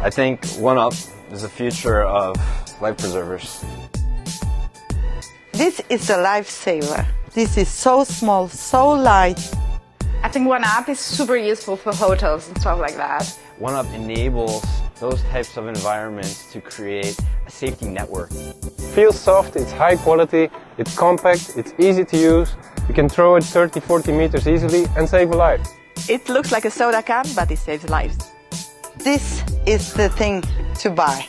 I think One-Up is the future of life preservers. This is a lifesaver. This is so small, so light. I think One-Up is super useful for hotels and stuff like that. One-Up enables those types of environments to create a safety network. Feels soft, it's high quality, it's compact, it's easy to use. You can throw it 30, 40 meters easily and save a life. It looks like a soda can, but it saves lives. This is the thing to buy.